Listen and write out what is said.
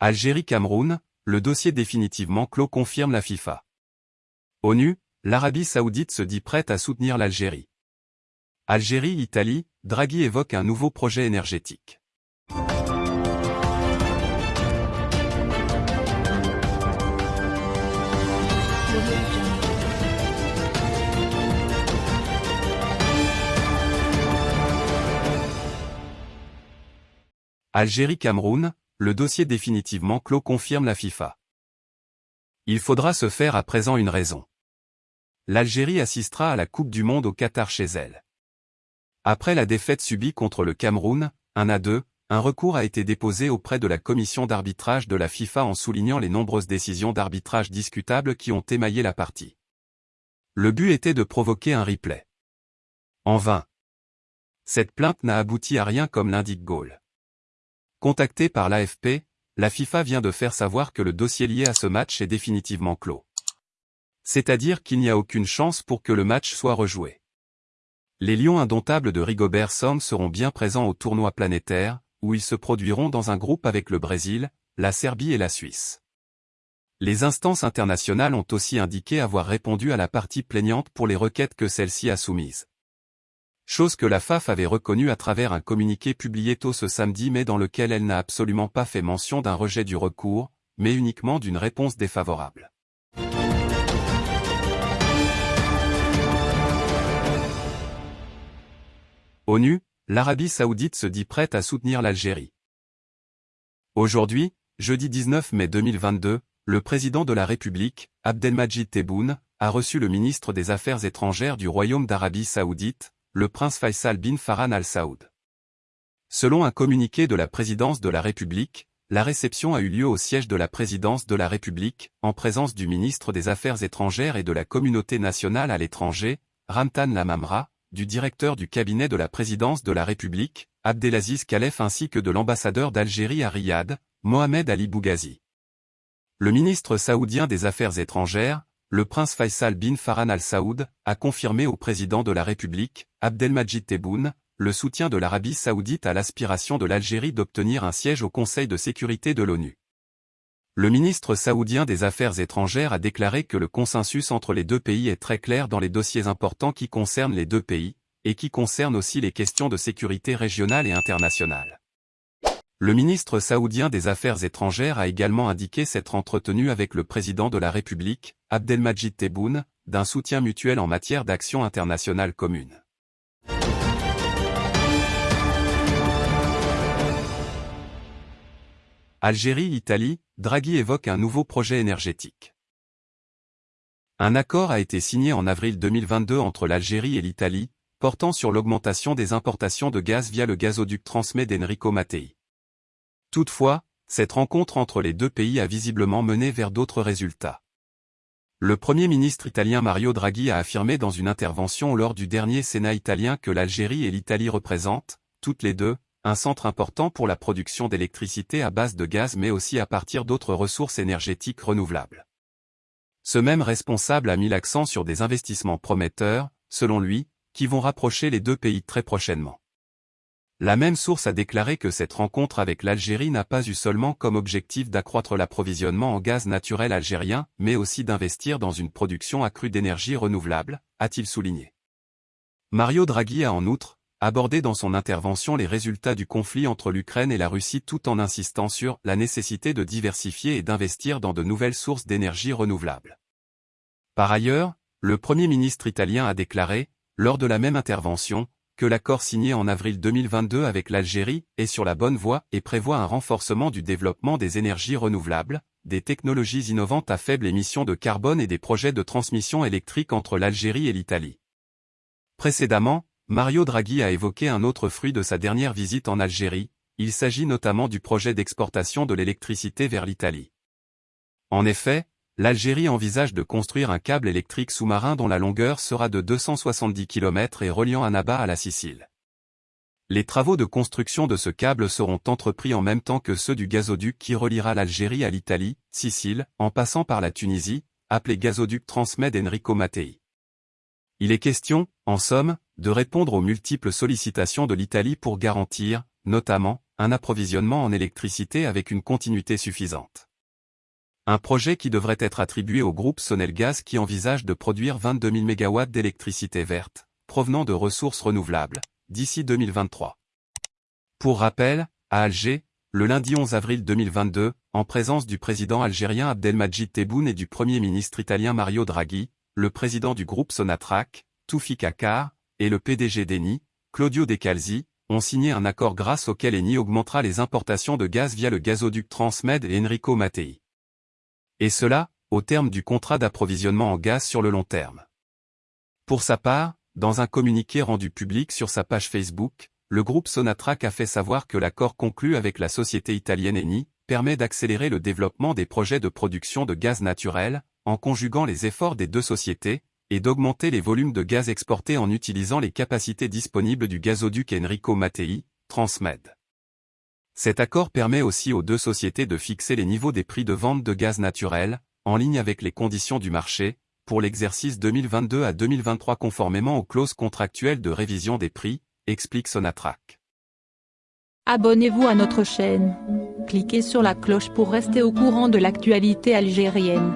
Algérie-Cameroun, le dossier définitivement clos confirme la FIFA. ONU, l'Arabie saoudite se dit prête à soutenir l'Algérie. Algérie-Italie, Draghi évoque un nouveau projet énergétique. Algérie-Cameroun, le dossier définitivement clos confirme la FIFA. Il faudra se faire à présent une raison. L'Algérie assistera à la Coupe du Monde au Qatar chez elle. Après la défaite subie contre le Cameroun, 1 à 2, un recours a été déposé auprès de la commission d'arbitrage de la FIFA en soulignant les nombreuses décisions d'arbitrage discutables qui ont émaillé la partie. Le but était de provoquer un replay. En vain. Cette plainte n'a abouti à rien comme l'indique Gaulle. Contacté par l'AFP, la FIFA vient de faire savoir que le dossier lié à ce match est définitivement clos. C'est-à-dire qu'il n'y a aucune chance pour que le match soit rejoué. Les Lions indomptables de Rigobert Song seront bien présents au tournoi planétaire, où ils se produiront dans un groupe avec le Brésil, la Serbie et la Suisse. Les instances internationales ont aussi indiqué avoir répondu à la partie plaignante pour les requêtes que celle-ci a soumises chose que la FAF avait reconnue à travers un communiqué publié tôt ce samedi mais dans lequel elle n'a absolument pas fait mention d'un rejet du recours, mais uniquement d'une réponse défavorable. ONU, l'Arabie saoudite se dit prête à soutenir l'Algérie. Aujourd'hui, jeudi 19 mai 2022, le président de la République, Abdelmajid Tebboune, a reçu le ministre des Affaires étrangères du Royaume d'Arabie saoudite, le prince Faisal bin Farhan al Saoud. Selon un communiqué de la présidence de la République, la réception a eu lieu au siège de la présidence de la République, en présence du ministre des Affaires étrangères et de la communauté nationale à l'étranger, Ramtan Lamamra, du directeur du cabinet de la présidence de la République, Abdelaziz Khalef ainsi que de l'ambassadeur d'Algérie à Riyad, Mohamed Ali Bougazi. Le ministre saoudien des Affaires étrangères, le prince Faisal bin Farhan al Saoud, a confirmé au président de la République, Abdelmajid Tebboune, le soutien de l'Arabie saoudite à l'aspiration de l'Algérie d'obtenir un siège au Conseil de sécurité de l'ONU. Le ministre saoudien des Affaires étrangères a déclaré que le consensus entre les deux pays est très clair dans les dossiers importants qui concernent les deux pays, et qui concernent aussi les questions de sécurité régionale et internationale. Le ministre saoudien des Affaires étrangères a également indiqué s'être entretenu avec le président de la République, Abdelmajid Tebboune, d'un soutien mutuel en matière d'action internationale commune. Algérie-Italie, Draghi évoque un nouveau projet énergétique. Un accord a été signé en avril 2022 entre l'Algérie et l'Italie, portant sur l'augmentation des importations de gaz via le gazoduc transmet d'Enrico Mattei. Toutefois, cette rencontre entre les deux pays a visiblement mené vers d'autres résultats. Le Premier ministre italien Mario Draghi a affirmé dans une intervention lors du dernier Sénat italien que l'Algérie et l'Italie représentent, toutes les deux, un centre important pour la production d'électricité à base de gaz mais aussi à partir d'autres ressources énergétiques renouvelables. Ce même responsable a mis l'accent sur des investissements prometteurs, selon lui, qui vont rapprocher les deux pays très prochainement. La même source a déclaré que cette rencontre avec l'Algérie n'a pas eu seulement comme objectif d'accroître l'approvisionnement en gaz naturel algérien, mais aussi d'investir dans une production accrue d'énergie renouvelable, a-t-il souligné. Mario Draghi a en outre, abordé dans son intervention les résultats du conflit entre l'Ukraine et la Russie tout en insistant sur la nécessité de diversifier et d'investir dans de nouvelles sources d'énergie renouvelable. Par ailleurs, le Premier ministre italien a déclaré, lors de la même intervention, que l'accord signé en avril 2022 avec l'Algérie est sur la bonne voie et prévoit un renforcement du développement des énergies renouvelables, des technologies innovantes à faible émission de carbone et des projets de transmission électrique entre l'Algérie et l'Italie. Précédemment, Mario Draghi a évoqué un autre fruit de sa dernière visite en Algérie, il s'agit notamment du projet d'exportation de l'électricité vers l'Italie. En effet, l'Algérie envisage de construire un câble électrique sous-marin dont la longueur sera de 270 km et reliant Annaba à la Sicile. Les travaux de construction de ce câble seront entrepris en même temps que ceux du gazoduc qui reliera l'Algérie à l'Italie, Sicile, en passant par la Tunisie, appelé gazoduc Transmed Enrico Mattei. Il est question, en somme, de répondre aux multiples sollicitations de l'Italie pour garantir, notamment, un approvisionnement en électricité avec une continuité suffisante. Un projet qui devrait être attribué au groupe Sonelgaz qui envisage de produire 22 000 MW d'électricité verte, provenant de ressources renouvelables, d'ici 2023. Pour rappel, à Alger, le lundi 11 avril 2022, en présence du président algérien Abdelmajid Tebboune et du premier ministre italien Mario Draghi, le président du groupe Sonatrach, Toufik Akar, et le PDG d'Eni, Claudio Decalzi, ont signé un accord grâce auquel Eni augmentera les importations de gaz via le gazoduc Transmed et Enrico Mattei. Et cela, au terme du contrat d'approvisionnement en gaz sur le long terme. Pour sa part, dans un communiqué rendu public sur sa page Facebook, le groupe Sonatrach a fait savoir que l'accord conclu avec la société italienne Eni permet d'accélérer le développement des projets de production de gaz naturel, en conjuguant les efforts des deux sociétés, et d'augmenter les volumes de gaz exportés en utilisant les capacités disponibles du gazoduc Enrico Mattei, Transmed. Cet accord permet aussi aux deux sociétés de fixer les niveaux des prix de vente de gaz naturel, en ligne avec les conditions du marché, pour l'exercice 2022 à 2023 conformément aux clauses contractuelles de révision des prix, explique Sonatrach. Abonnez-vous à notre chaîne. Cliquez sur la cloche pour rester au courant de l'actualité algérienne.